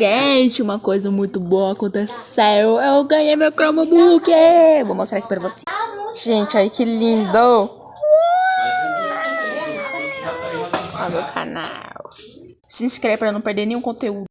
Gente, uma coisa muito boa aconteceu. Eu ganhei meu Chromebook. Vou mostrar aqui pra você. Gente, olha que lindo. Olha meu canal. Se inscreve pra não perder nenhum conteúdo.